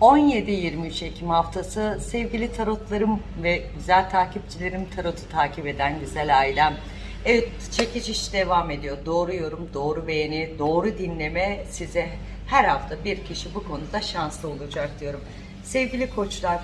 17-23 Ekim haftası sevgili tarotlarım ve güzel takipçilerim tarotu takip eden güzel ailem. Evet çekiş iş devam ediyor. Doğru yorum, doğru beğeni, doğru dinleme size her hafta bir kişi bu konuda şanslı olacak diyorum. Sevgili koçlar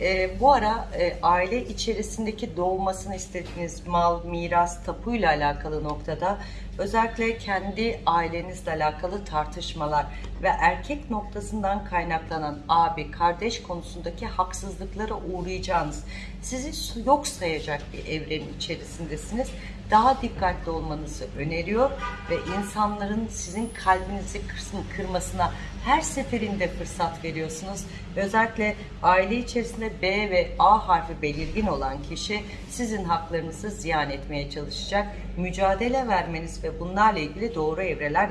e, bu ara e, aile içerisindeki doğmasını istediğiniz mal, miras, tapuyla alakalı noktada özellikle kendi ailenizle alakalı tartışmalar ve erkek noktasından kaynaklanan abi, kardeş konusundaki haksızlıklara uğrayacağınız, sizi yok sayacak bir evrenin içerisindesiniz. Daha dikkatli olmanızı öneriyor ve insanların sizin kalbinizi kırsın- kırmasına her seferinde fırsat veriyorsunuz. Özellikle aile içerisinde B ve A harfi belirgin olan kişi sizin haklarınızı ziyan etmeye çalışacak. Mücadele vermeniz ve bunlarla ilgili doğru evreler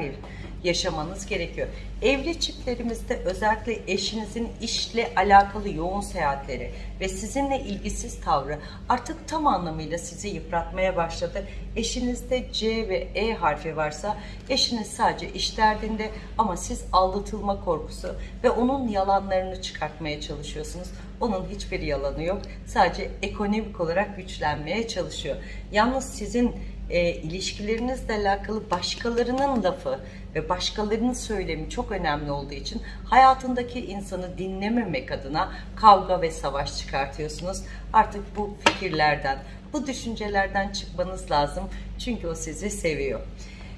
yaşamanız gerekiyor. Evli çiftlerimizde özellikle eşinizin işle alakalı yoğun seyahatleri ve sizinle ilgisiz tavrı artık tam anlamıyla sizi yıpratmaya başladı. Eşinizde C ve E harfi varsa eşiniz sadece iş derdinde ama siz aldatılma korkusu ve onun yalanlarını çıkartmaya çalışıyorsunuz. Onun hiçbir yalanı yok. Sadece ekonomik olarak güçlenmeye çalışıyor. Yalnız sizin e, ilişkilerinizle alakalı başkalarının lafı ve başkalarının söylemi çok önemli olduğu için hayatındaki insanı dinlememek adına kavga ve savaş çıkartıyorsunuz. Artık bu fikirlerden, bu düşüncelerden çıkmanız lazım. Çünkü o sizi seviyor.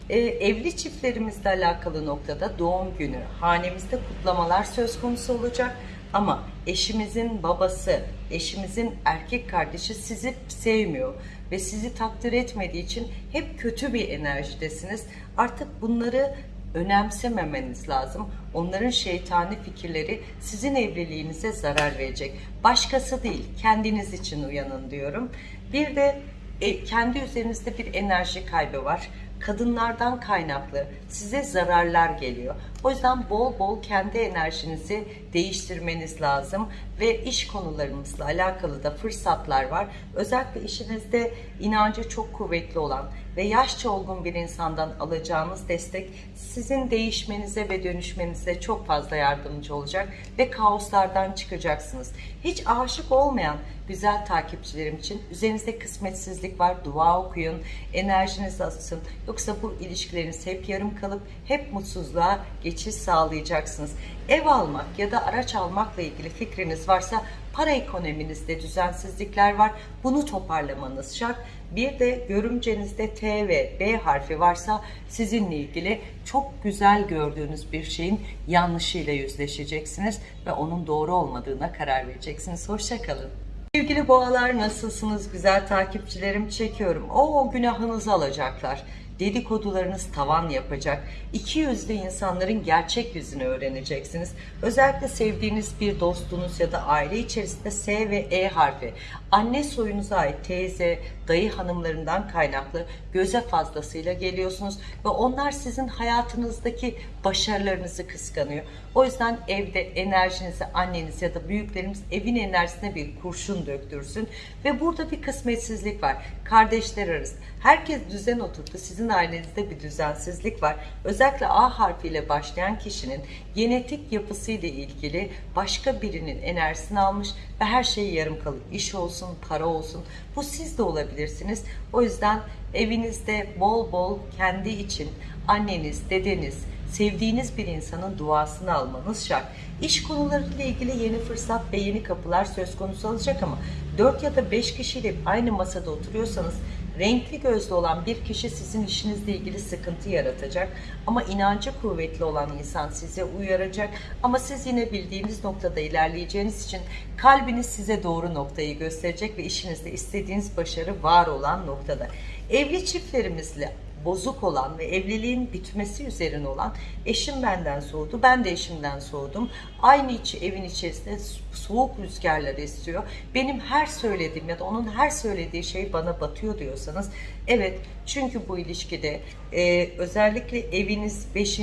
E, evli çiftlerimizle alakalı noktada doğum günü, hanemizde kutlamalar söz konusu olacak. Ama eşimizin babası, eşimizin erkek kardeşi sizi sevmiyor ve sizi takdir etmediği için hep kötü bir enerjidesiniz. Artık bunları önemsememeniz lazım. Onların şeytani fikirleri sizin evliliğinize zarar verecek. Başkası değil, kendiniz için uyanın diyorum. Bir de e, kendi üzerinizde bir enerji kaybı var kadınlardan kaynaklı size zararlar geliyor. O yüzden bol bol kendi enerjinizi değiştirmeniz lazım ve iş konularımızla alakalı da fırsatlar var. Özellikle işinizde inancı çok kuvvetli olan ve yaşça olgun bir insandan alacağınız destek sizin değişmenize ve dönüşmenize çok fazla yardımcı olacak ve kaoslardan çıkacaksınız. Hiç aşık olmayan güzel takipçilerim için üzerinizde kısmetsizlik var. Dua okuyun, enerjiniz asın. Yoksa bu ilişkileriniz hep yarım kalıp hep mutsuzluğa geçiş sağlayacaksınız. Ev almak ya da araç almakla ilgili fikriniz varsa para ekonominizde düzensizlikler var. Bunu toparlamanız şart. Bir de görümcenizde T ve B harfi varsa sizinle ilgili çok güzel gördüğünüz bir şeyin yanlışıyla yüzleşeceksiniz ve onun doğru olmadığına karar vereceksiniz. Hoşçakalın. Sevgili boğalar nasılsınız? Güzel takipçilerim çekiyorum. O günahınızı alacaklar. Dedikodularınız tavan yapacak. İki yüzlü insanların gerçek yüzünü öğreneceksiniz. Özellikle sevdiğiniz bir dostunuz ya da aile içerisinde S ve E harfi. Anne soyunuza ait teyze, dayı hanımlarından kaynaklı göze fazlasıyla geliyorsunuz ve onlar sizin hayatınızdaki başarılarınızı kıskanıyor. O yüzden evde enerjinizi anneniz ya da büyüklerimiz evin enerjisine bir kurşun döktürsün ve burada bir kısmetsizlik var. Kardeşler arası. Herkes düzen oturttu. Sizin ailenizde bir düzensizlik var. Özellikle A harfiyle başlayan kişinin genetik yapısıyla ilgili başka birinin enerjisini almış ve her şeyi yarım kalıp iş olsun, para olsun. Bu siz de olabilirsiniz. O yüzden evinizde bol bol kendi için anneniz, dedeniz, sevdiğiniz bir insanın duasını almanız şart. İş konularıyla ilgili yeni fırsat ve yeni kapılar söz konusu olacak ama 4 ya da 5 kişiyle aynı masada oturuyorsanız renkli gözlü olan bir kişi sizin işinizle ilgili sıkıntı yaratacak ama inancı kuvvetli olan insan size uyaracak ama siz yine bildiğiniz noktada ilerleyeceğiniz için kalbiniz size doğru noktayı gösterecek ve işinizde istediğiniz başarı var olan noktada. Evli çiftlerimizle bozuk olan ve evliliğin bitmesi üzerine olan eşim benden soğudu, ben de eşimden soğudum. Aynı içi evin içerisinde soğuk rüzgarlar esiyor. Benim her söylediğim ya da onun her söylediği şey bana batıyor diyorsanız evet çünkü bu ilişkide e, özellikle eviniz 5.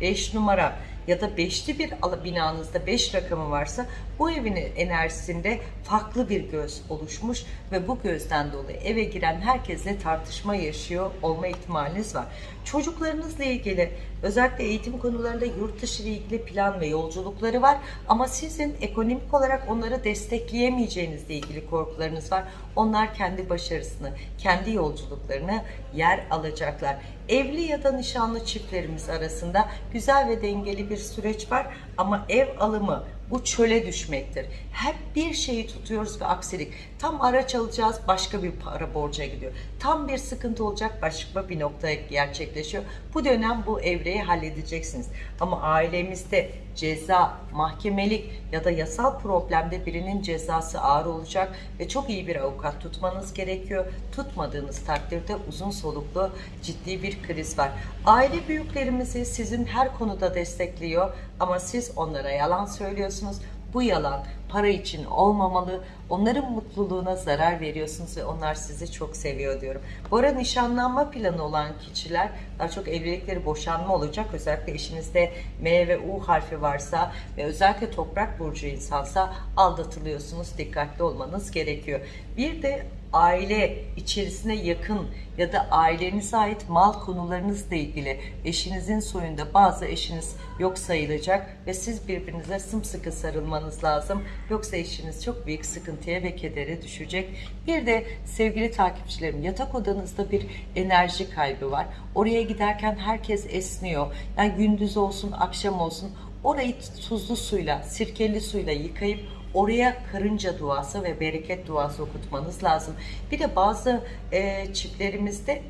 5 numara ya da beşli bir binanızda 5 rakamı varsa bu evin enerjisinde farklı bir göz oluşmuş ve bu gözden dolayı eve giren herkesle tartışma yaşıyor olma ihtimaliniz var. Çocuklarınızla ilgili özellikle eğitim konularında yurt dışı ile ilgili plan ve yolculukları var ama sizin ekonomik olarak onları destekleyemeyeceğinizle ilgili korkularınız var. Onlar kendi başarısını, kendi yolculuklarını yer alacaklar. Evli ya da nişanlı çiftlerimiz arasında güzel ve dengeli bir süreç var ama ev alımı bu çöle düşmektir. Hep bir şeyi tutuyoruz ve aksilik. Tam araç alacağız başka bir para borca gidiyor. Tam bir sıkıntı olacak başka bir noktaya gerçekleşiyor. Bu dönem bu evreyi halledeceksiniz. Ama ailemizde ceza, mahkemelik ya da yasal problemde birinin cezası ağır olacak ve çok iyi bir avukat tutmanız gerekiyor. Tutmadığınız takdirde uzun soluklu ciddi bir kriz var. Aile büyüklerimizi sizin her konuda destekliyor ama siz onlara yalan söylüyorsunuz. Bu yalan para için olmamalı. Onların mutluluğuna zarar veriyorsunuz ve onlar sizi çok seviyor diyorum. Bu arada nişanlanma planı olan kişiler daha çok evlilikleri boşanma olacak. Özellikle eşinizde M ve U harfi varsa ve özellikle toprak burcu insansa aldatılıyorsunuz. Dikkatli olmanız gerekiyor. Bir de aile içerisine yakın ya da ailenize ait mal konularınızla ilgili eşinizin soyunda bazı eşiniz yok sayılacak ve siz birbirinize sımsıkı sarılmanız lazım. Yoksa eşiniz çok büyük sıkıntıya ve kedere düşecek. Bir de sevgili takipçilerim yatak odanızda bir enerji kaybı var. Oraya giderken herkes esniyor. Yani gündüz olsun akşam olsun orayı tuzlu suyla, sirkeli suyla yıkayıp oraya karınca duası ve bereket duası okutmanız lazım. Bir de bazı e, çiftlerimizde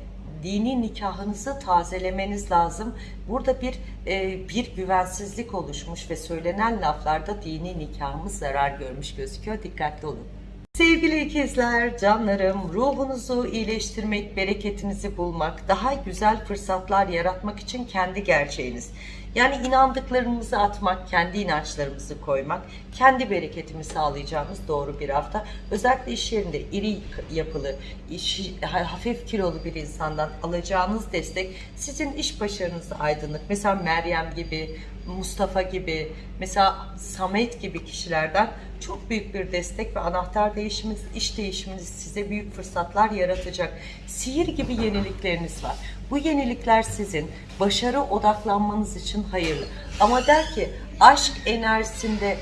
dini nikahınızı tazelemeniz lazım. Burada bir e, bir güvensizlik oluşmuş ve söylenen laflarda dini nikahımız zarar görmüş gözüküyor. Dikkatli olun. Sevgili ikizler, canlarım, ruhunuzu iyileştirmek, bereketinizi bulmak, daha güzel fırsatlar yaratmak için kendi gerçeğiniz. Yani inandıklarımızı atmak, kendi inançlarımızı koymak, kendi bereketimi sağlayacağımız doğru bir hafta. Özellikle iş yerinde iri yapılı, işi, hafif kilolu bir insandan alacağınız destek sizin iş başarınızı aydınlık. Mesela Meryem gibi, Mustafa gibi, mesela Samet gibi kişilerden çok büyük bir destek ve anahtar değişiminiz, iş değişiminiz size büyük fırsatlar yaratacak. Sihir gibi yenilikleriniz var. Bu yenilikler sizin başarı odaklanmanız için hayırlı. Ama der ki aşk enerjisinde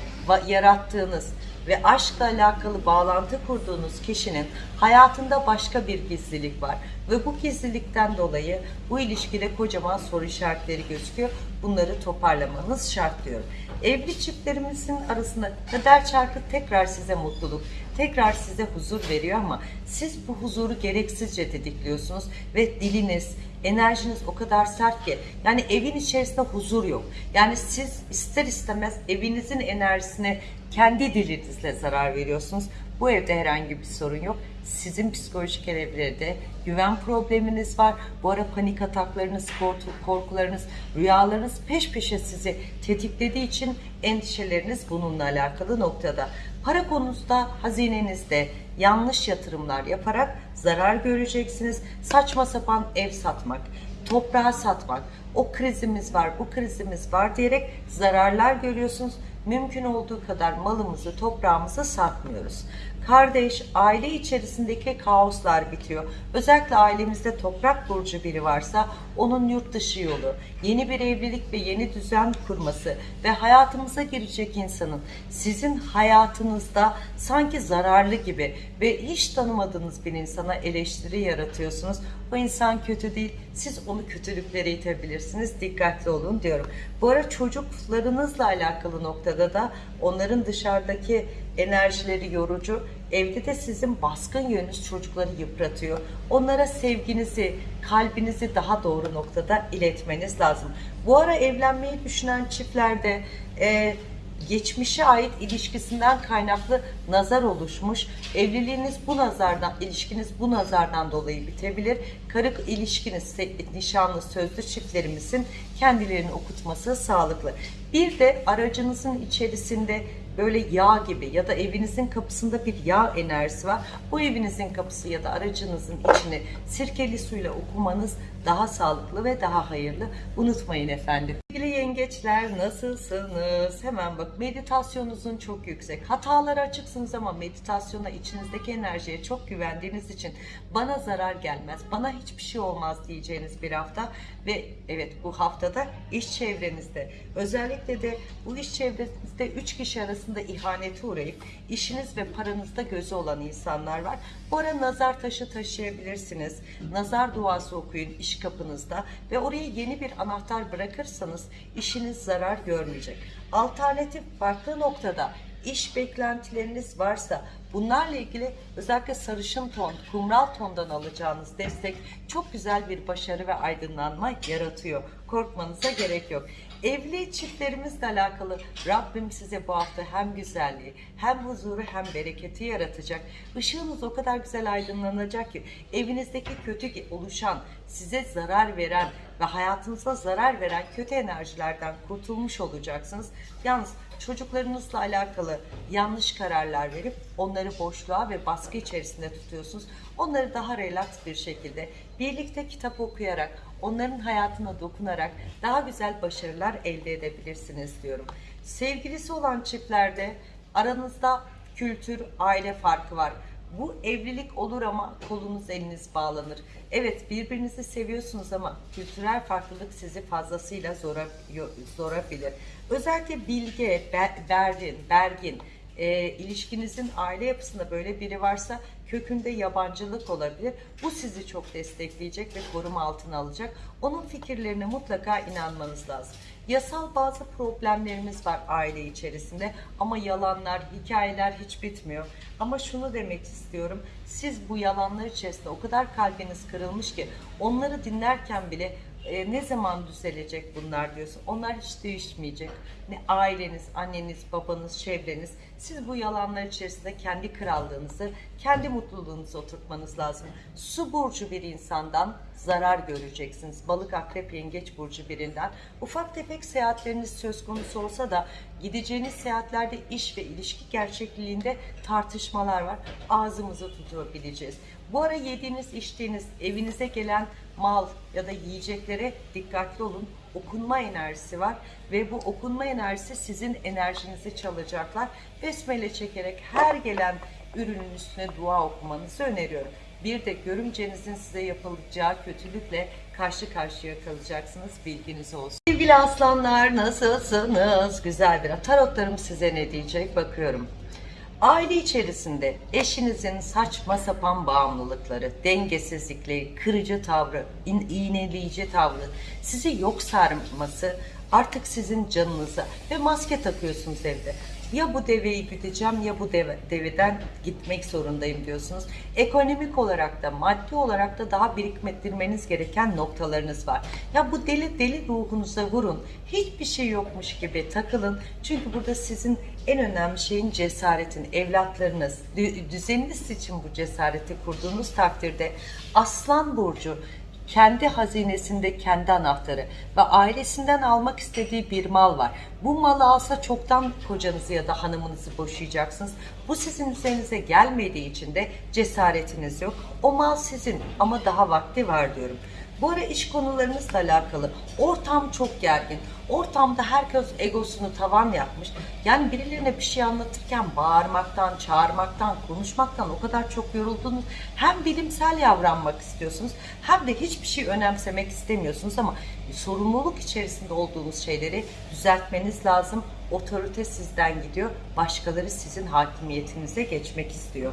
yarattığınız ve aşkla alakalı bağlantı kurduğunuz kişinin hayatında başka bir gizlilik var. Ve bu gizlilikten dolayı bu ilişkide kocaman soru işaretleri gözüküyor. Bunları toparlamanız şart diyorum. Evli çiftlerimizin arasında kader çarkı tekrar size mutluluk, tekrar size huzur veriyor ama siz bu huzuru gereksizce didikliyorsunuz ve diliniz, enerjiniz o kadar sert ki yani evin içerisinde huzur yok. Yani siz ister istemez evinizin enerjisine kendi dilinizle zarar veriyorsunuz. Bu evde herhangi bir sorun yok. Sizin psikolojik evlerde güven probleminiz var. Bu ara panik ataklarınız, korku- korkularınız, rüyalarınız peş peşe sizi tetiklediği için endişeleriniz bununla alakalı noktada. Para konusunda hazinenizde yanlış yatırımlar yaparak zarar göreceksiniz. Saçma sapan ev satmak, toprağı satmak, o krizimiz var, bu krizimiz var diyerek zararlar görüyorsunuz. Mümkün olduğu kadar malımızı, toprağımızı satmıyoruz. Kardeş, aile içerisindeki kaoslar bitiyor. Özellikle ailemizde toprak burcu biri varsa onun yurt dışı yolu, yeni bir evlilik ve yeni düzen kurması ve hayatımıza girecek insanın sizin hayatınızda sanki zararlı gibi ve hiç tanımadığınız bir insana eleştiri yaratıyorsunuz. O insan kötü değil, siz onu kötülüklere itebilirsiniz. Dikkatli olun diyorum. Bu ara çocuklarınızla alakalı noktada da onların dışarıdaki enerjileri yorucu. Evde de sizin baskın yönünüz çocukları yıpratıyor. Onlara sevginizi, kalbinizi daha doğru noktada iletmeniz lazım. Bu ara evlenmeyi düşünen çiftlerde e, geçmişe ait ilişkisinden kaynaklı nazar oluşmuş. Evliliğiniz bu nazardan, ilişkiniz bu nazardan dolayı bitebilir. Karı ilişkiniz, nişanlı, sözlü çiftlerimizin kendilerini okutması sağlıklı. Bir de aracınızın içerisinde böyle yağ gibi ya da evinizin kapısında bir yağ enerjisi var. Bu evinizin kapısı ya da aracınızın içini sirkeli suyla okumanız daha sağlıklı ve daha hayırlı. Unutmayın efendim. Sevgili yengeçler nasılsınız? Hemen bak meditasyonunuzun çok yüksek. Hatalara açıksınız ama meditasyona içinizdeki enerjiye çok güvendiğiniz için bana zarar gelmez, bana hiçbir şey olmaz diyeceğiniz bir hafta ve evet bu haftada iş çevrenizde özellikle de bu iş çevrenizde 3 kişi arasında ihanete uğrayıp işiniz ve paranızda gözü olan insanlar var. Bu ara nazar taşı taşıyabilirsiniz. Nazar duası okuyun iş kapınızda ve oraya yeni bir anahtar bırakırsanız işiniz zarar görmeyecek. Alternatif farklı noktada iş beklentileriniz varsa bunlarla ilgili özellikle sarışın ton, kumral tondan alacağınız destek çok güzel bir başarı ve aydınlanma yaratıyor. Korkmanıza gerek yok. Evli çiftlerimizle alakalı Rabbim size bu hafta hem güzelliği hem huzuru hem bereketi yaratacak. Işığınız o kadar güzel aydınlanacak ki evinizdeki kötü oluşan, size zarar veren ve hayatınıza zarar veren kötü enerjilerden kurtulmuş olacaksınız. Yalnız çocuklarınızla alakalı yanlış kararlar verip onları boşluğa ve baskı içerisinde tutuyorsunuz. Onları daha relax bir şekilde birlikte kitap okuyarak, onların hayatına dokunarak daha güzel başarılar elde edebilirsiniz diyorum. Sevgilisi olan çiftlerde aranızda kültür, aile farkı var. Bu evlilik olur ama kolunuz eliniz bağlanır. Evet birbirinizi seviyorsunuz ama kültürel farklılık sizi fazlasıyla zora, zorabilir. Özellikle bilge, be- bergin, bergin, e, ilişkinizin aile yapısında böyle biri varsa kökünde yabancılık olabilir. Bu sizi çok destekleyecek ve koruma altına alacak. Onun fikirlerine mutlaka inanmanız lazım. Yasal bazı problemlerimiz var aile içerisinde ama yalanlar, hikayeler hiç bitmiyor. Ama şunu demek istiyorum. Siz bu yalanlar içerisinde o kadar kalbiniz kırılmış ki onları dinlerken bile e, ne zaman düzelecek bunlar diyorsun. Onlar hiç değişmeyecek. Ne aileniz, anneniz, babanız, çevreniz. Siz bu yalanlar içerisinde kendi krallığınızı, kendi mutluluğunuzu oturtmanız lazım. Su burcu bir insandan zarar göreceksiniz. Balık, akrep, yengeç burcu birinden. Ufak tefek seyahatleriniz söz konusu olsa da gideceğiniz seyahatlerde iş ve ilişki gerçekliğinde tartışmalar var. Ağzımızı tutabileceğiz. Bu ara yediğiniz, içtiğiniz, evinize gelen mal ya da yiyeceklere dikkatli olun. Okunma enerjisi var ve bu okunma enerjisi sizin enerjinizi çalacaklar. Besmele çekerek her gelen ürünün üstüne dua okumanızı öneriyorum. Bir de görümcenizin size yapılacağı kötülükle karşı karşıya kalacaksınız. Bilginiz olsun. Sevgili aslanlar nasılsınız? Güzel bir tarotlarım size ne diyecek bakıyorum. Aile içerisinde eşinizin saçma sapan bağımlılıkları, dengesizlikleri, kırıcı tavrı, iğneleyici tavrı, sizi yok sarması artık sizin canınıza ve maske takıyorsunuz evde. Ya bu deveyi güdeceğim ya bu deve, deveden gitmek zorundayım diyorsunuz. Ekonomik olarak da maddi olarak da daha biriktirmeniz gereken noktalarınız var. Ya bu deli deli ruhunuza vurun. Hiçbir şey yokmuş gibi takılın. Çünkü burada sizin en önemli şeyin cesaretin, evlatlarınız, dü- düzeniniz için bu cesareti kurduğunuz takdirde Aslan Burcu kendi hazinesinde kendi anahtarı ve ailesinden almak istediği bir mal var. Bu malı alsa çoktan kocanızı ya da hanımınızı boşayacaksınız. Bu sizin üzerinize gelmediği için de cesaretiniz yok. O mal sizin ama daha vakti var diyorum. Bu ara iş konularınızla alakalı ortam çok gergin. Ortamda herkes egosunu tavan yapmış. Yani birilerine bir şey anlatırken bağırmaktan, çağırmaktan, konuşmaktan o kadar çok yoruldunuz. Hem bilimsel davranmak istiyorsunuz hem de hiçbir şey önemsemek istemiyorsunuz ama sorumluluk içerisinde olduğunuz şeyleri düzeltmeniz lazım. Otorite sizden gidiyor. Başkaları sizin hakimiyetinize geçmek istiyor.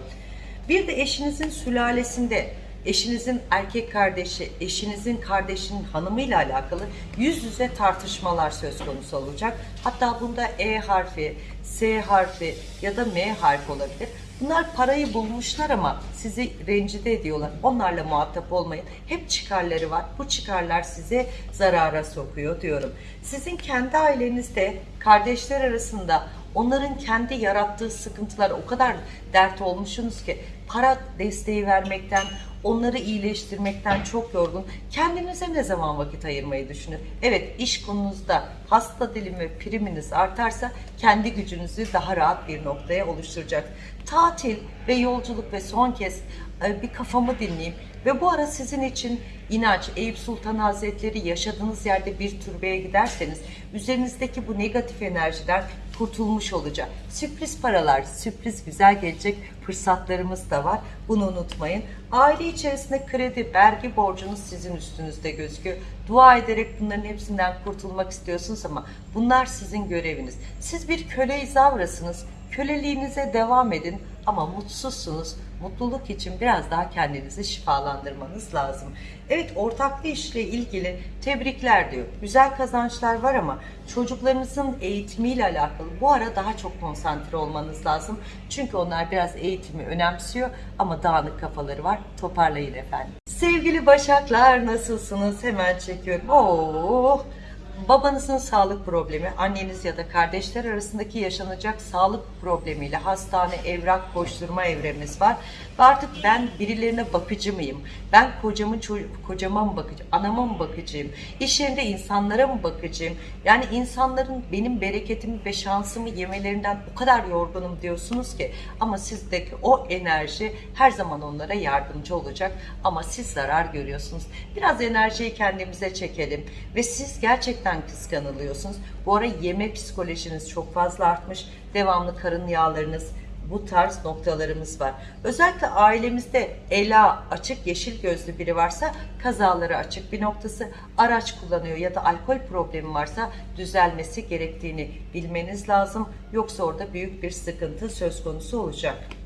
Bir de eşinizin sülalesinde eşinizin erkek kardeşi, eşinizin kardeşinin hanımıyla alakalı yüz yüze tartışmalar söz konusu olacak. Hatta bunda E harfi, S harfi ya da M harfi olabilir. Bunlar parayı bulmuşlar ama sizi rencide ediyorlar. Onlarla muhatap olmayın. Hep çıkarları var. Bu çıkarlar size zarara sokuyor diyorum. Sizin kendi ailenizde kardeşler arasında onların kendi yarattığı sıkıntılar o kadar dert olmuşsunuz ki para desteği vermekten, onları iyileştirmekten çok yorgun. Kendinize ne zaman vakit ayırmayı düşünün? Evet iş konunuzda hasta dilim ve priminiz artarsa kendi gücünüzü daha rahat bir noktaya oluşturacak. Tatil ve yolculuk ve son kez e, bir kafamı dinleyeyim ve bu ara sizin için inanç, Eyüp Sultan Hazretleri yaşadığınız yerde bir türbeye giderseniz üzerinizdeki bu negatif enerjiden kurtulmuş olacak. Sürpriz paralar, sürpriz güzel gelecek fırsatlarımız da var. Bunu unutmayın. Aile içerisinde kredi, vergi borcunuz sizin üstünüzde gözüküyor. Dua ederek bunların hepsinden kurtulmak istiyorsunuz ama bunlar sizin göreviniz. Siz bir köle izavrasınız. Köleliğinize devam edin ama mutsuzsunuz. Mutluluk için biraz daha kendinizi şifalandırmanız lazım. Evet ortaklı işle ilgili tebrikler diyor. Güzel kazançlar var ama çocuklarınızın eğitimiyle alakalı bu ara daha çok konsantre olmanız lazım. Çünkü onlar biraz eğitimi önemsiyor ama dağınık kafaları var. Toparlayın efendim. Sevgili Başaklar nasılsınız? Hemen çekiyorum. Oh babanızın sağlık problemi, anneniz ya da kardeşler arasındaki yaşanacak sağlık problemiyle hastane, evrak, koşturma evremiz var. Ve artık ben birilerine bakıcı mıyım? Ben kocamın kocama mı bakıcı, anama mı bakıcıyım? İş yerinde insanlara mı bakıcıyım? Yani insanların benim bereketimi ve şansımı yemelerinden o kadar yorgunum diyorsunuz ki ama sizdeki o enerji her zaman onlara yardımcı olacak ama siz zarar görüyorsunuz. Biraz enerjiyi kendimize çekelim ve siz gerçekten kıskanılıyorsunuz. Bu ara yeme psikolojiniz çok fazla artmış. Devamlı karın yağlarınız, bu tarz noktalarımız var. Özellikle ailemizde ela açık yeşil gözlü biri varsa kazaları açık bir noktası araç kullanıyor ya da alkol problemi varsa düzelmesi gerektiğini bilmeniz lazım. Yoksa orada büyük bir sıkıntı söz konusu olacak.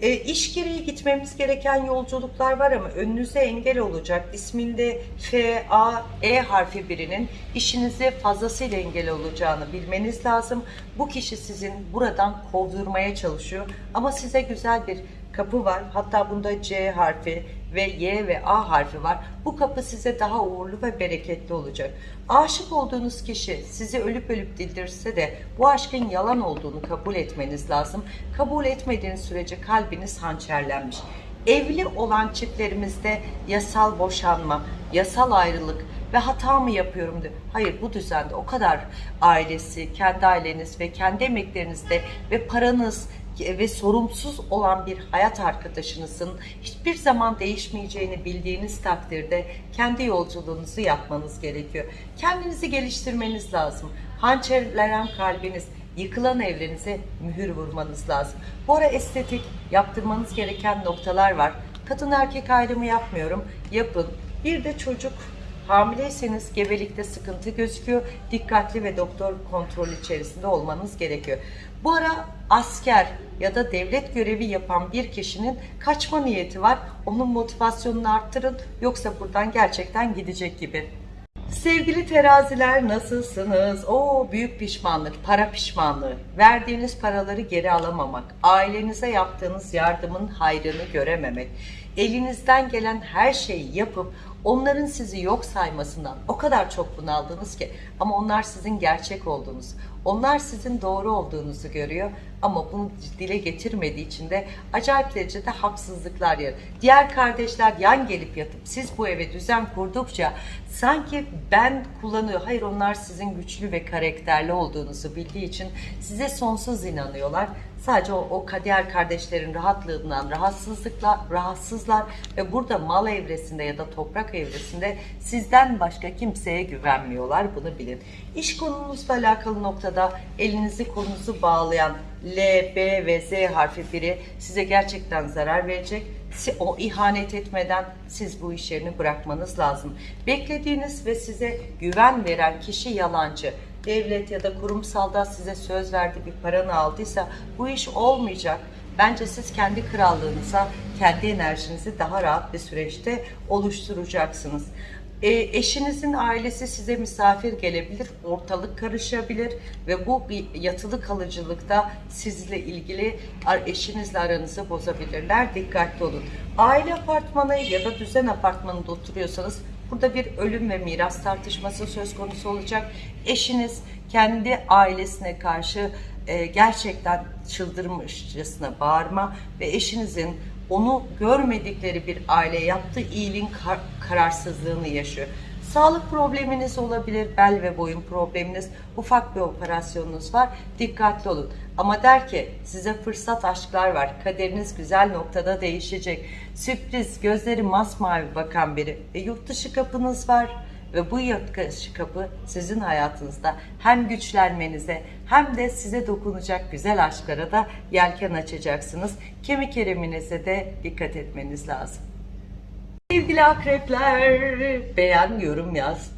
E, iş gereği gitmemiz gereken yolculuklar var ama önünüze engel olacak. İsminde F, A, E harfi birinin işinize fazlasıyla engel olacağını bilmeniz lazım. Bu kişi sizin buradan kovdurmaya çalışıyor ama size güzel bir kapı var. Hatta bunda C harfi ve Y ve A harfi var. Bu kapı size daha uğurlu ve bereketli olacak. Aşık olduğunuz kişi sizi ölüp ölüp dildirse de bu aşkın yalan olduğunu kabul etmeniz lazım. Kabul etmediğiniz sürece kalbiniz hançerlenmiş. Evli olan çiftlerimizde yasal boşanma, yasal ayrılık ve hata mı yapıyorum diyor. Hayır bu düzende o kadar ailesi, kendi aileniz ve kendi emeklerinizde ve paranız, ve sorumsuz olan bir hayat arkadaşınızın hiçbir zaman değişmeyeceğini bildiğiniz takdirde kendi yolculuğunuzu yapmanız gerekiyor. Kendinizi geliştirmeniz lazım. Hançerlenen kalbiniz, yıkılan evrenize mühür vurmanız lazım. Bu ara estetik yaptırmanız gereken noktalar var. Kadın erkek ayrımı yapmıyorum. Yapın. Bir de çocuk Hamileyseniz gebelikte sıkıntı gözüküyor. Dikkatli ve doktor kontrol içerisinde olmanız gerekiyor. Bu ara asker ya da devlet görevi yapan bir kişinin kaçma niyeti var. Onun motivasyonunu arttırın yoksa buradan gerçekten gidecek gibi. Sevgili teraziler nasılsınız? O büyük pişmanlık, para pişmanlığı. Verdiğiniz paraları geri alamamak, ailenize yaptığınız yardımın hayrını görememek, elinizden gelen her şeyi yapıp onların sizi yok saymasından o kadar çok bunaldınız ki ama onlar sizin gerçek olduğunuz, onlar sizin doğru olduğunuzu görüyor ama bunu dile getirmediği için de acayip derecede haksızlıklar yer. Diğer kardeşler yan gelip yatıp siz bu eve düzen kurdukça sanki ben kullanıyor. Hayır onlar sizin güçlü ve karakterli olduğunuzu bildiği için size sonsuz inanıyorlar. Sadece o, o diğer kardeşlerin rahatlığından rahatsızlıkla rahatsızlar ve burada mal evresinde ya da toprak evresinde sizden başka kimseye güvenmiyorlar. Bunu bilin. İş konunuzla alakalı noktada elinizi kolunuzu bağlayan L, B ve Z harfi biri size gerçekten zarar verecek. O ihanet etmeden siz bu iş yerini bırakmanız lazım. Beklediğiniz ve size güven veren kişi yalancı devlet ya da kurumsalda size söz verdi bir paranı aldıysa bu iş olmayacak. Bence siz kendi krallığınıza, kendi enerjinizi daha rahat bir süreçte oluşturacaksınız. E, eşinizin ailesi size misafir gelebilir, ortalık karışabilir ve bu bir yatılı kalıcılıkta sizle ilgili eşinizle aranızı bozabilirler. Dikkatli olun. Aile apartmanı ya da düzen apartmanında oturuyorsanız Burada bir ölüm ve miras tartışması söz konusu olacak. Eşiniz kendi ailesine karşı e, gerçekten çıldırmışçasına bağırma ve eşinizin onu görmedikleri bir aile yaptığı iyiliğin kar- kararsızlığını yaşıyor. Sağlık probleminiz olabilir, bel ve boyun probleminiz, ufak bir operasyonunuz var, dikkatli olun. Ama der ki size fırsat aşklar var, kaderiniz güzel noktada değişecek. Sürpriz, gözleri masmavi bakan biri ve yurt dışı kapınız var. Ve bu yurt dışı kapı sizin hayatınızda hem güçlenmenize hem de size dokunacak güzel aşklara da yelken açacaksınız. Kemik eriminize de dikkat etmeniz lazım. Sevgili akrepler, beğen, yorum yaz.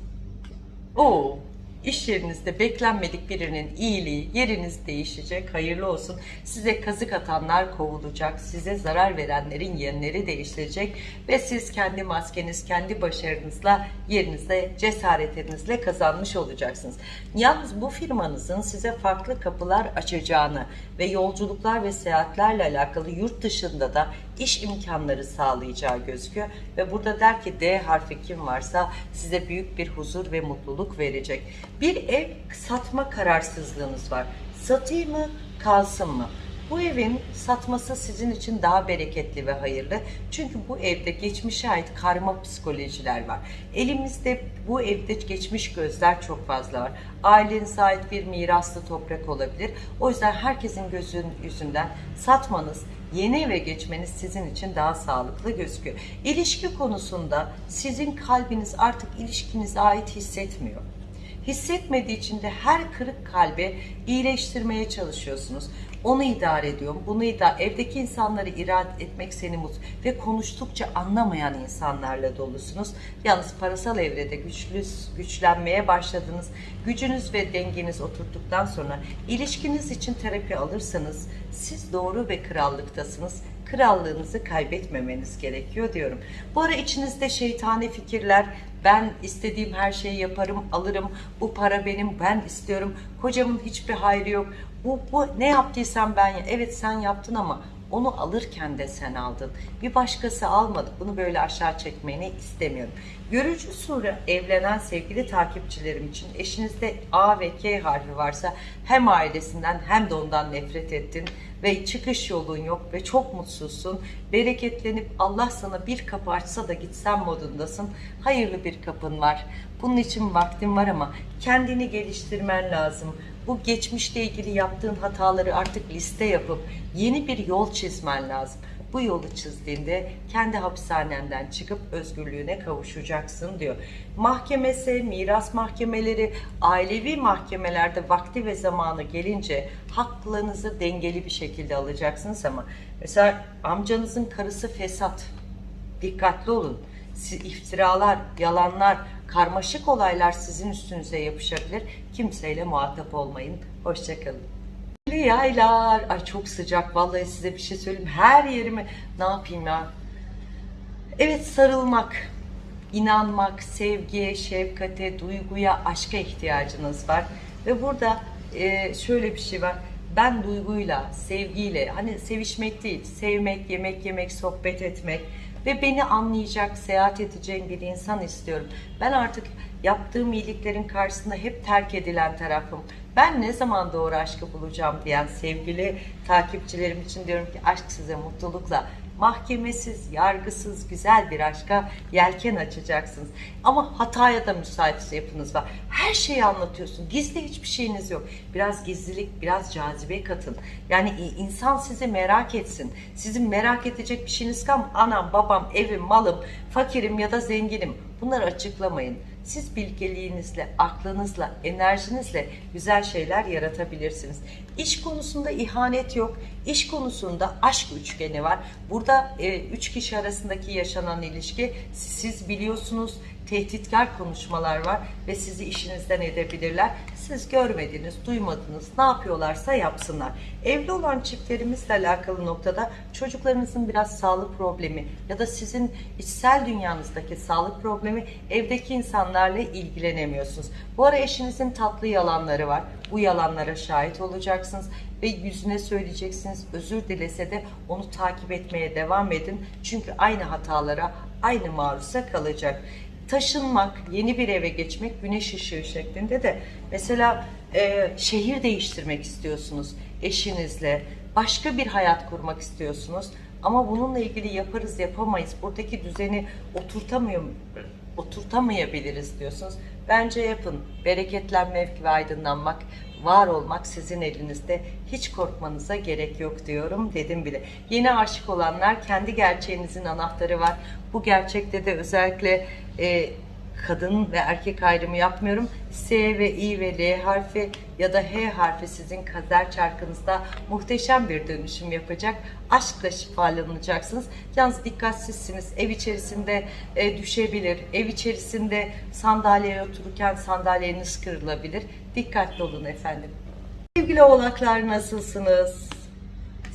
Oo, iş yerinizde beklenmedik birinin iyiliği, yeriniz değişecek, hayırlı olsun. Size kazık atanlar kovulacak, size zarar verenlerin yerleri değiştirecek ve siz kendi maskeniz, kendi başarınızla yerinizde, cesaretinizle kazanmış olacaksınız. Yalnız bu firmanızın size farklı kapılar açacağını ve yolculuklar ve seyahatlerle alakalı yurt dışında da iş imkanları sağlayacağı gözüküyor ve burada der ki D harfi kim varsa size büyük bir huzur ve mutluluk verecek. Bir ev satma kararsızlığınız var. Satayım mı, kalsın mı? Bu evin satması sizin için daha bereketli ve hayırlı. Çünkü bu evde geçmişe ait karma psikolojiler var. Elimizde bu evde geçmiş gözler çok fazla var. Ailenize ait bir miraslı toprak olabilir. O yüzden herkesin gözün yüzünden satmanız, yeni eve geçmeniz sizin için daha sağlıklı gözüküyor. İlişki konusunda sizin kalbiniz artık ilişkinize ait hissetmiyor. Hissetmediği için de her kırık kalbe iyileştirmeye çalışıyorsunuz. Onu idare ediyorum, bunu idare... Evdeki insanları irade etmek seni mutlu ve konuştukça anlamayan insanlarla dolusunuz. Yalnız parasal evrede güçlü, güçlenmeye başladınız. Gücünüz ve dengeniz oturttuktan sonra ilişkiniz için terapi alırsanız siz doğru ve krallıktasınız krallığınızı kaybetmemeniz gerekiyor diyorum. Bu ara içinizde şeytani fikirler, ben istediğim her şeyi yaparım, alırım, bu para benim, ben istiyorum, kocamın hiçbir hayrı yok, bu, bu ne yaptıysam ben, evet sen yaptın ama onu alırken de sen aldın. Bir başkası almadı. Bunu böyle aşağı çekmeni istemiyorum. Görücü sure evlenen sevgili takipçilerim için eşinizde A ve K harfi varsa hem ailesinden hem de ondan nefret ettin ve çıkış yolun yok ve çok mutsuzsun. Bereketlenip Allah sana bir kapı açsa da gitsen modundasın. Hayırlı bir kapın var. Bunun için vaktin var ama kendini geliştirmen lazım. Bu geçmişle ilgili yaptığın hataları artık liste yapıp yeni bir yol çizmen lazım. Bu yolu çizdiğinde kendi hapishanenden çıkıp özgürlüğüne kavuşacaksın diyor. Mahkemesi, miras mahkemeleri, ailevi mahkemelerde vakti ve zamanı gelince haklarınızı dengeli bir şekilde alacaksınız ama mesela amcanızın karısı fesat. Dikkatli olun. İftiralar, yalanlar, karmaşık olaylar sizin üstünüze yapışabilir. Kimseyle muhatap olmayın. Hoşçakalın. Yaylar. Ay çok sıcak. Vallahi size bir şey söyleyeyim. Her yerime ne yapayım ya? Evet sarılmak, inanmak, sevgiye, şefkate, duyguya, aşka ihtiyacınız var. Ve burada e, şöyle bir şey var. Ben duyguyla, sevgiyle, hani sevişmek değil, sevmek, yemek yemek, sohbet etmek ve beni anlayacak, seyahat edeceğim bir insan istiyorum. Ben artık yaptığım iyiliklerin karşısında hep terk edilen tarafım. Ben ne zaman doğru aşkı bulacağım diyen sevgili takipçilerim için diyorum ki aşk size mutlulukla mahkemesiz, yargısız, güzel bir aşka yelken açacaksınız. Ama hataya da müsait yapınız var. Her şeyi anlatıyorsun. Gizli hiçbir şeyiniz yok. Biraz gizlilik, biraz cazibe katın. Yani insan sizi merak etsin. Sizin merak edecek bir şeyiniz kalm. Anam, babam, evim, malım, fakirim ya da zenginim. Bunları açıklamayın. Siz bilgeliğinizle, aklınızla, enerjinizle güzel şeyler yaratabilirsiniz. İş konusunda ihanet yok. İş konusunda aşk üçgeni var. Burada e, üç kişi arasındaki yaşanan ilişki siz biliyorsunuz tehditkar konuşmalar var ve sizi işinizden edebilirler. Siz görmediniz, duymadınız, ne yapıyorlarsa yapsınlar. Evli olan çiftlerimizle alakalı noktada çocuklarınızın biraz sağlık problemi ya da sizin içsel dünyanızdaki sağlık problemi evdeki insanlarla ilgilenemiyorsunuz. Bu ara eşinizin tatlı yalanları var. Bu yalanlara şahit olacaksınız ve yüzüne söyleyeceksiniz. Özür dilese de onu takip etmeye devam edin. Çünkü aynı hatalara, aynı maruza kalacak taşınmak, yeni bir eve geçmek güneş ışığı şeklinde de mesela e, şehir değiştirmek istiyorsunuz eşinizle, başka bir hayat kurmak istiyorsunuz. Ama bununla ilgili yaparız yapamayız. Buradaki düzeni oturtamıyor oturtamayabiliriz diyorsunuz. Bence yapın. Bereketlenmek ve aydınlanmak, var olmak sizin elinizde. Hiç korkmanıza gerek yok diyorum dedim bile. Yeni aşık olanlar kendi gerçeğinizin anahtarı var. Bu gerçekte de özellikle e, kadın ve erkek ayrımı yapmıyorum. S ve I ve L harfi ya da H harfi sizin kader çarkınızda muhteşem bir dönüşüm yapacak. Aşkla şifalanacaksınız. Yalnız dikkatsizsiniz. Ev içerisinde e, düşebilir. Ev içerisinde sandalyeye otururken sandalyeniz kırılabilir. Dikkatli olun efendim. Sevgili oğlaklar nasılsınız?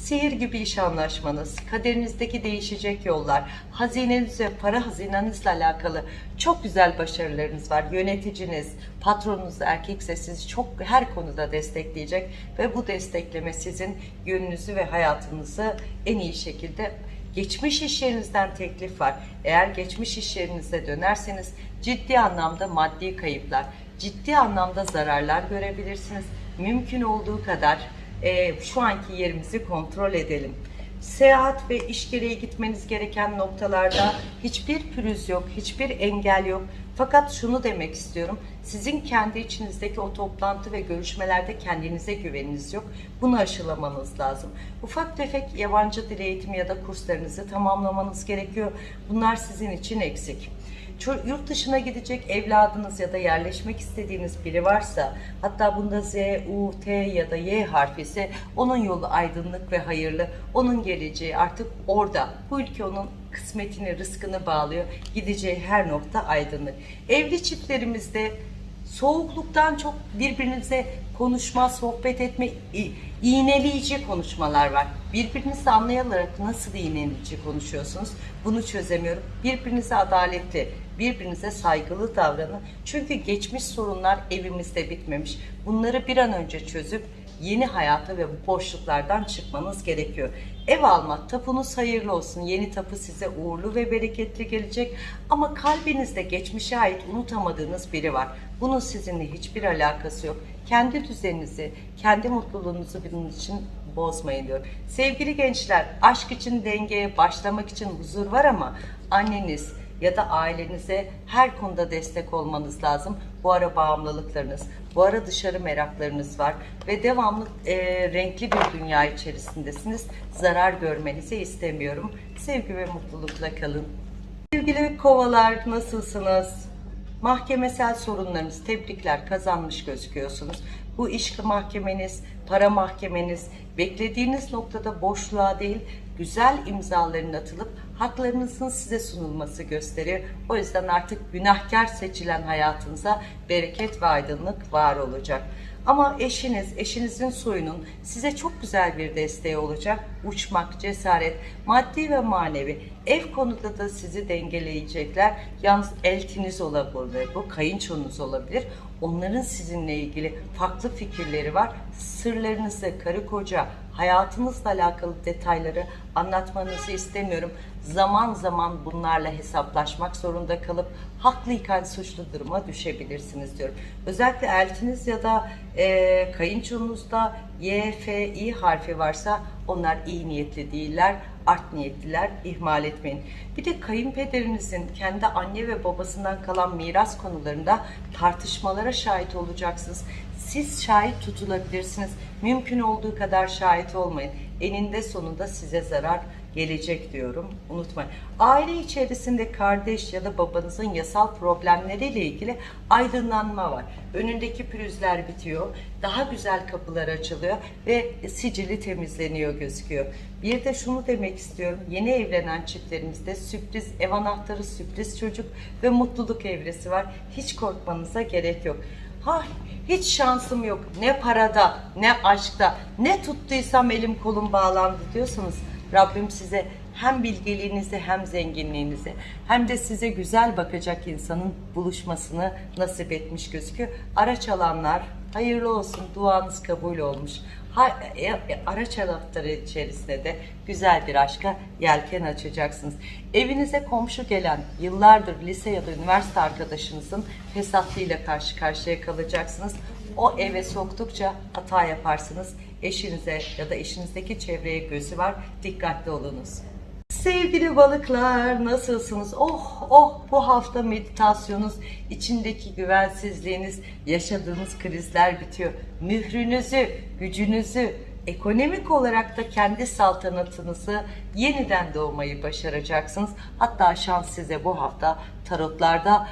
Sihir gibi iş anlaşmanız, kaderinizdeki değişecek yollar, hazineniz ve para hazinenizle alakalı çok güzel başarılarınız var. Yöneticiniz, patronunuz erkekse sizi çok her konuda destekleyecek ve bu destekleme sizin yönünüzü ve hayatınızı en iyi şekilde Geçmiş iş yerinizden teklif var. Eğer geçmiş iş yerinize dönerseniz ciddi anlamda maddi kayıplar, ciddi anlamda zararlar görebilirsiniz. Mümkün olduğu kadar e, şu anki yerimizi kontrol edelim. Seyahat ve iş gereği gitmeniz gereken noktalarda hiçbir pürüz yok, hiçbir engel yok. Fakat şunu demek istiyorum. Sizin kendi içinizdeki o toplantı ve görüşmelerde kendinize güveniniz yok. Bunu aşılamanız lazım. Ufak tefek yabancı dil eğitimi ya da kurslarınızı tamamlamanız gerekiyor. Bunlar sizin için eksik. Yurt dışına gidecek evladınız ya da yerleşmek istediğiniz biri varsa hatta bunda Z, U, T ya da Y harfi ise onun yolu aydınlık ve hayırlı. Onun geleceği artık orada. Bu ülke onun kısmetini, rızkını bağlıyor. Gideceği her nokta aydınlık. Evli çiftlerimizde soğukluktan çok birbirinize konuşma, sohbet etme, iğneleyici konuşmalar var. Birbirinizi anlayarak nasıl iğneleyici konuşuyorsunuz? Bunu çözemiyorum. Birbirinize adaletli, birbirinize saygılı davranın. Çünkü geçmiş sorunlar evimizde bitmemiş. Bunları bir an önce çözüp yeni hayata ve bu boşluklardan çıkmanız gerekiyor. Ev almak, tapunuz hayırlı olsun. Yeni tapu size uğurlu ve bereketli gelecek. Ama kalbinizde geçmişe ait unutamadığınız biri var. Bunun sizinle hiçbir alakası yok. Kendi düzeninizi, kendi mutluluğunuzu bunun için bozmayın diyor. Sevgili gençler, aşk için dengeye başlamak için huzur var ama anneniz, ya da ailenize her konuda destek olmanız lazım. Bu ara bağımlılıklarınız, bu ara dışarı meraklarınız var ve devamlı e, renkli bir dünya içerisindesiniz. Zarar görmenizi istemiyorum. Sevgi ve mutlulukla kalın. Sevgili kovalar nasılsınız? Mahkemesel sorunlarınız, tebrikler kazanmış gözüküyorsunuz. Bu iş mahkemeniz, para mahkemeniz, beklediğiniz noktada boşluğa değil, güzel imzaların atılıp haklarınızın size sunulması gösteriyor. O yüzden artık günahkar seçilen hayatınıza bereket ve aydınlık var olacak. Ama eşiniz, eşinizin soyunun size çok güzel bir desteği olacak. Uçmak, cesaret, maddi ve manevi. Ev konuda da sizi dengeleyecekler. Yalnız eltiniz olabilir, bu kayınçonuz olabilir. Onların sizinle ilgili farklı fikirleri var. Sırlarınızı, karı koca, hayatınızla alakalı detayları anlatmanızı istemiyorum. Zaman zaman bunlarla hesaplaşmak zorunda kalıp haklıyken suçlu duruma düşebilirsiniz diyorum. Özellikle eltiniz ya da e, kayınçonuzda Y, F, İ harfi varsa onlar iyi niyetli değiller, art niyetliler, ihmal etmeyin. Bir de kayınpederinizin kendi anne ve babasından kalan miras konularında tartışmalara şahit olacaksınız. Siz şahit tutulabilirsiniz. Mümkün olduğu kadar şahit olmayın. Eninde sonunda size zarar gelecek diyorum. Unutmayın. Aile içerisinde kardeş ya da babanızın yasal problemleriyle ilgili aydınlanma var. Önündeki pürüzler bitiyor. Daha güzel kapılar açılıyor ve sicili temizleniyor gözüküyor. Bir de şunu demek istiyorum. Yeni evlenen çiftlerimizde sürpriz ev anahtarı, sürpriz çocuk ve mutluluk evresi var. Hiç korkmanıza gerek yok. Ha, hiç şansım yok. Ne parada, ne aşkta, ne tuttuysam elim kolum bağlandı diyorsanız Rabbim size hem bilgeliğinizi hem zenginliğinizi hem de size güzel bakacak insanın buluşmasını nasip etmiş gözüküyor. Araç alanlar hayırlı olsun duanız kabul olmuş. Ha, e, e, araç anahtarı içerisinde de güzel bir aşka yelken açacaksınız. Evinize komşu gelen yıllardır lise ya da üniversite arkadaşınızın fesatlığıyla karşı karşıya kalacaksınız. O eve soktukça hata yaparsınız. Eşinize ya da eşinizdeki çevreye gözü var. Dikkatli olunuz. Sevgili balıklar nasılsınız? Oh oh bu hafta meditasyonunuz, içindeki güvensizliğiniz, yaşadığınız krizler bitiyor. Mührünüzü, gücünüzü, ekonomik olarak da kendi saltanatınızı yeniden doğmayı başaracaksınız. Hatta şans size bu hafta tarotlarda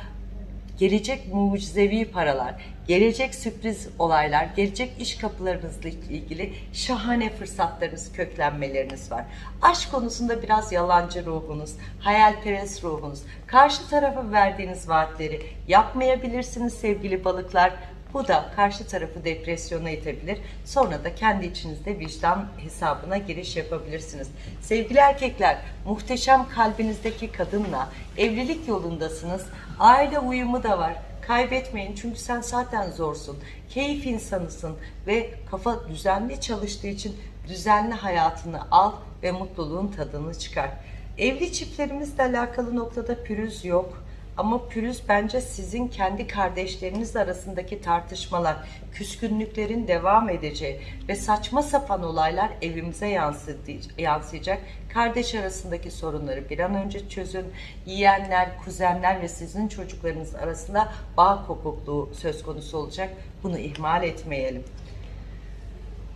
gelecek mucizevi paralar, gelecek sürpriz olaylar, gelecek iş kapılarınızla ilgili şahane fırsatlarınız, köklenmeleriniz var. Aşk konusunda biraz yalancı ruhunuz, hayalperest ruhunuz, karşı tarafa verdiğiniz vaatleri yapmayabilirsiniz sevgili balıklar. Bu da karşı tarafı depresyona itebilir. Sonra da kendi içinizde vicdan hesabına giriş yapabilirsiniz. Sevgili erkekler, muhteşem kalbinizdeki kadınla evlilik yolundasınız. Aile uyumu da var. Kaybetmeyin çünkü sen zaten zorsun. Keyif insanısın ve kafa düzenli çalıştığı için düzenli hayatını al ve mutluluğun tadını çıkar. Evli çiftlerimizle alakalı noktada pürüz yok. Ama pürüz bence sizin kendi kardeşleriniz arasındaki tartışmalar, küskünlüklerin devam edeceği ve saçma sapan olaylar evimize yansıyacak. Kardeş arasındaki sorunları bir an önce çözün. Yeğenler, kuzenler ve sizin çocuklarınız arasında bağ kopukluğu söz konusu olacak. Bunu ihmal etmeyelim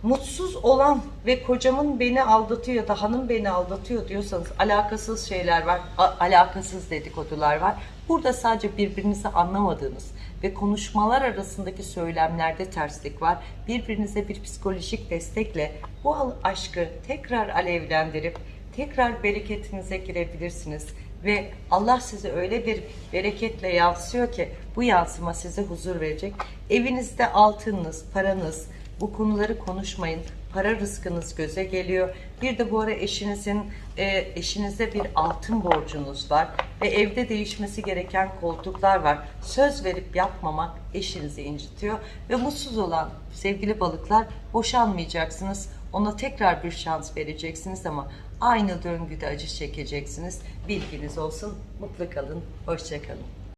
mutsuz olan ve kocamın beni aldatıyor da hanım beni aldatıyor diyorsanız alakasız şeyler var, alakasız dedikodular var. Burada sadece birbirinizi anlamadığınız ve konuşmalar arasındaki söylemlerde terslik var. Birbirinize bir psikolojik destekle bu aşkı tekrar alevlendirip tekrar bereketinize girebilirsiniz ve Allah size öyle bir bereketle yansıyor ki bu yansıma size huzur verecek. Evinizde altınınız, paranız, bu konuları konuşmayın. Para rızkınız göze geliyor. Bir de bu ara eşinizin e, eşinize bir altın borcunuz var ve evde değişmesi gereken koltuklar var. Söz verip yapmamak eşinizi incitiyor ve mutsuz olan sevgili balıklar boşanmayacaksınız. Ona tekrar bir şans vereceksiniz ama aynı döngüde acı çekeceksiniz. Bilginiz olsun. Mutlu kalın. Hoşça kalın.